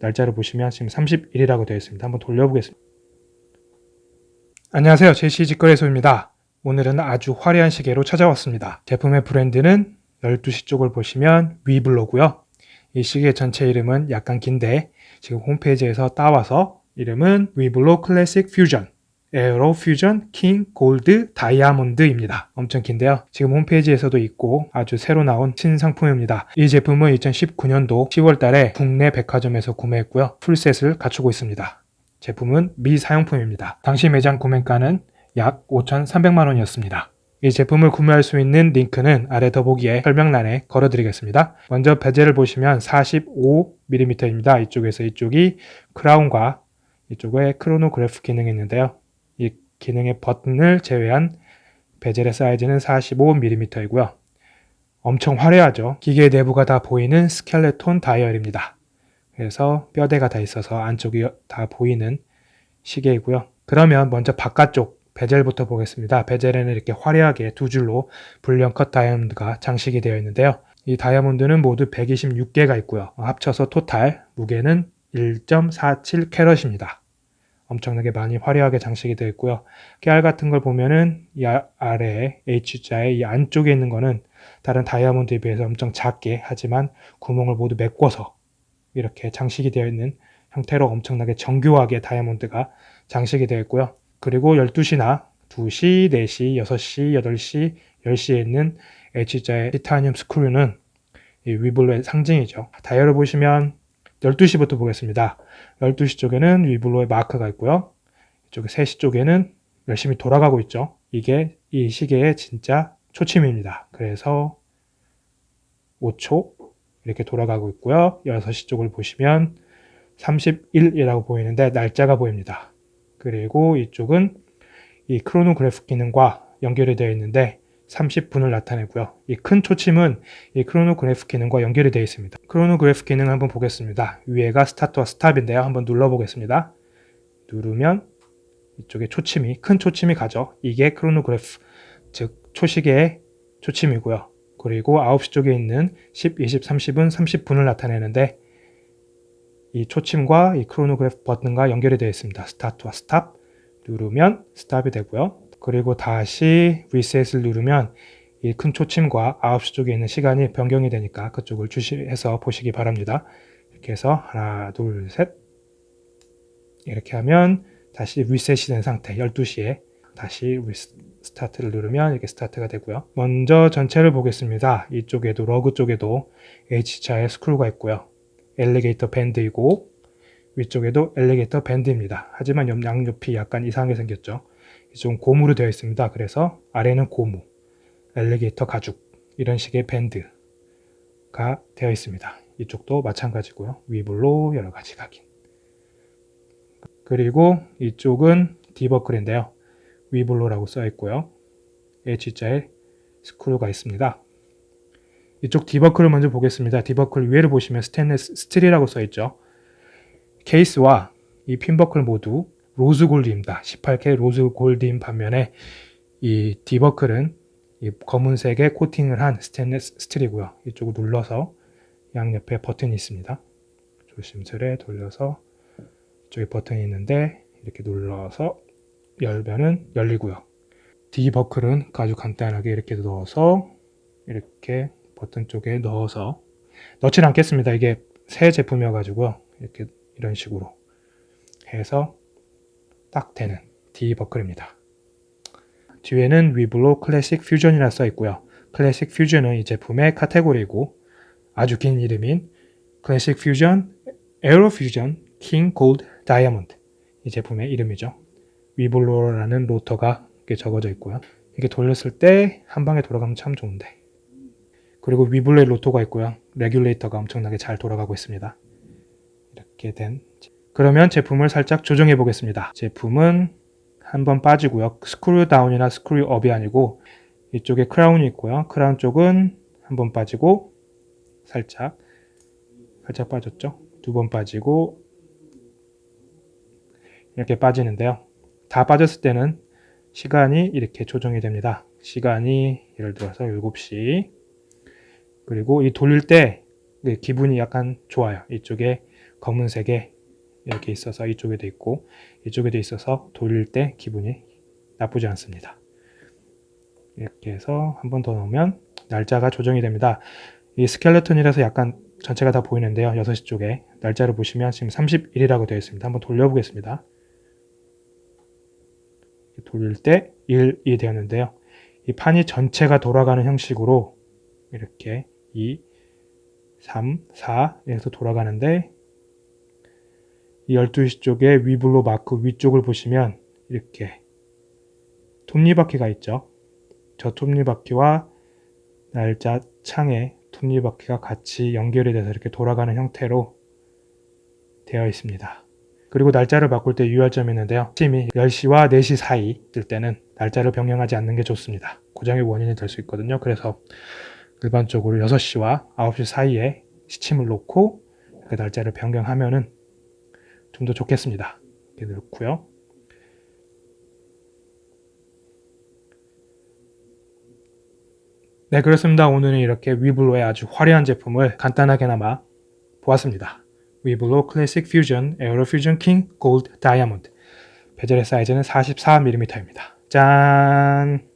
날짜를 보시면 지금 30일이라고 되어 있습니다. 한번 돌려보겠습니다. 안녕하세요. 제시 직거래소입니다. 오늘은 아주 화려한 시계로 찾아왔습니다. 제품의 브랜드는 12시 쪽을 보시면 위블로고요. 이 시계 전체 이름은 약간 긴데 지금 홈페이지에서 따와서 이름은 위블로 Classic Fusion Aerofusion King Gold Diamond입니다. 엄청 긴데요. 지금 홈페이지에서도 있고 아주 새로 나온 신상품입니다. 이 제품은 2019년도 10월 달에 국내 백화점에서 구매했고요. full set을 갖추고 있습니다. 제품은 미사용품입니다. 당시 매장 구매가는 약 5,300만 원이었습니다. 이 제품을 구매할 수 있는 링크는 아래 더보기에 설명란에 걸어드리겠습니다. 먼저 bezel을 보시면 45mm입니다. 이쪽에서 이쪽이 crown과 이쪽에 크로노그래프 기능이 있는데요. 이 기능의 버튼을 제외한 bezel의 사이즈는 45mm이고요. 엄청 화려하죠. 기계 내부가 다 보이는 스켈레톤 다이얼입니다. 그래서 뼈대가 다 있어서 안쪽이 다 보이는 시계이고요. 그러면 먼저 바깥쪽 베젤부터 보겠습니다. 베젤에는 이렇게 화려하게 두 줄로 불량 컷 다이아몬드가 장식이 되어 있는데요. 이 다이아몬드는 모두 126개가 있고요. 합쳐서 토탈 무게는 1.47 캐럿입니다. 엄청나게 많이 화려하게 장식이 되어 있고요. 깨알 같은 걸 보면은 이 아, 아래에 H자의 이 안쪽에 있는 거는 다른 다이아몬드에 비해서 엄청 작게 하지만 구멍을 모두 메꿔서 이렇게 장식이 되어 있는 형태로 엄청나게 정교하게 다이아몬드가 장식이 되어 있고요. 그리고 12시나 2시, 4시, 6시, 8시, 10시에 있는 H자의 티타늄 스크류는 이 위블로의 상징이죠. 다이얼을 보시면 12시부터 보겠습니다. 12시 쪽에는 위블로의 마크가 있고요. 이쪽에 3시 쪽에는 열심히 돌아가고 있죠. 이게 이 시계의 진짜 초침입니다. 그래서 5초, 이렇게 돌아가고 있고요. 6시 쪽을 보시면 31이라고 보이는데 날짜가 보입니다. 그리고 이쪽은 이 크로노그래프 기능과 연결이 되어 있는데 30분을 나타내고요. 이 큰 초침은 이 크로노그래프 기능과 연결이 되어 있습니다. 크로노그래프 기능 한번 보겠습니다. 위에가 스타트와 스탑인데요. 한번 눌러보겠습니다. 누르면 이쪽에 초침이 큰 초침이 가죠. 이게 크로노그래프 즉 초시계의 초침이고요. 그리고 9시 쪽에 있는 10, 20, 30은 30분을 나타내는데 이 초침과 이 크로노그래프 버튼과 연결이 되어 있습니다. 스타트와 스탑 누르면 스탑이 되고요. 그리고 다시 리셋을 누르면 이 큰 초침과 9시 쪽에 있는 시간이 변경이 되니까 그쪽을 주시해서 보시기 바랍니다. 이렇게 해서 하나, 둘, 셋 이렇게 하면 다시 리셋이 된 상태 12시에 다시 스타트를 누르면 이렇게 스타트가 되고요. 먼저 전체를 보겠습니다. 이쪽에도 lug 쪽에도 H자의 스크루가 있고요. alligator 밴드이고 위쪽에도 alligator 밴드입니다. 하지만 양옆이 약간 이상하게 생겼죠. 이쪽은 고무로 되어 있습니다. 그래서 아래는 고무, alligator 가죽 이런 식의 밴드가 되어 있습니다. 이쪽도 마찬가지고요. 위블로 여러 가지 각인. 그리고 이쪽은 디버클인데요. 위블로라고 써 있고요. H자에 스크루가 있습니다. 이쪽 디버클을 먼저 보겠습니다. 디버클 위에를 보시면 스테인레스 스틸이라고 써 있죠. 케이스와 이 핀버클 모두 rose gold입니다. 18K rose gold인 반면에 이 디버클은 이 검은색의 코팅을 한 스테인레스 스틸이고요. 이쪽을 눌러서 양옆에 버튼이 있습니다. 조심스레 돌려서 이쪽에 버튼이 있는데 이렇게 눌러서 열면은 열리고요. D버클은 아주 간단하게 이렇게 넣어서 이렇게 버튼 쪽에 넣어서 넣지는 않겠습니다. 이게 새 제품이어가지고 이렇게 이런 식으로 해서 딱 되는 D버클입니다. 뒤에는 위블로 Classic Fusion이라 써 있고요. Classic Fusion은 이 제품의 카테고리고 아주 긴 이름인 Classic Fusion, Aerofusion, King Gold Diamond 이 제품의 이름이죠. 위블로라는 로터가 적어져 있고요. 이게 돌렸을 때 한 방에 돌아가면 참 좋은데 그리고 위블로의 로터가 있고요. 레귤레이터가 엄청나게 잘 돌아가고 있습니다. 이렇게 된 그러면 제품을 살짝 조정해 보겠습니다. 제품은 한번 빠지고요. screw down이나 screw up이 아니고 이쪽에 크라운이 있고요. 크라운 쪽은 한번 빠지고 살짝 살짝 빠졌죠. 두 번 빠지고 이렇게 빠지는데요. 다 빠졌을 때는 시간이 이렇게 조정이 됩니다. 시간이 예를 들어서 7시 그리고 이 돌릴 때 기분이 약간 좋아요. 이쪽에 검은색에 이렇게 있어서 이쪽에도 있고 이쪽에도 있어서 돌릴 때 기분이 나쁘지 않습니다. 이렇게 해서 한 번 더 넣으면 날짜가 조정이 됩니다. 이 스켈레톤이라서 약간 전체가 다 보이는데요. 6시 쪽에 날짜를 보시면 지금 31이라고 되어 있습니다. 한번 돌려보겠습니다. 돌릴 때 1이 되었는데요. 이 판이 전체가 돌아가는 형식으로 이렇게 2, 3, 4 이렇게 돌아가는데 이 12시 쪽에 위블로 마크 위쪽을 보시면 이렇게 톱니바퀴가 있죠. 저 톱니바퀴와 날짜 창에 톱니바퀴가 같이 연결이 돼서 이렇게 돌아가는 형태로 되어 있습니다. 그리고 날짜를 바꿀 때 유의할 점이 있는데요. 아침이 10시와 4시 사이 뜰 때는 날짜를 변경하지 않는 게 좋습니다. 고장의 원인이 될 수 있거든요. 그래서 일반적으로 6시와 9시 사이에 시침을 놓고 그 날짜를 변경하면은 좀 더 좋겠습니다. 이렇게 넣고요. 네 그렇습니다. 오늘은 이렇게 위블로의 아주 화려한 제품을 간단하게나마 보았습니다. 위블로 클래식 퓨전 에어로 퓨전 킹 골드 다이아몬드 베젤의 사이즈는 44mm입니다. 짠!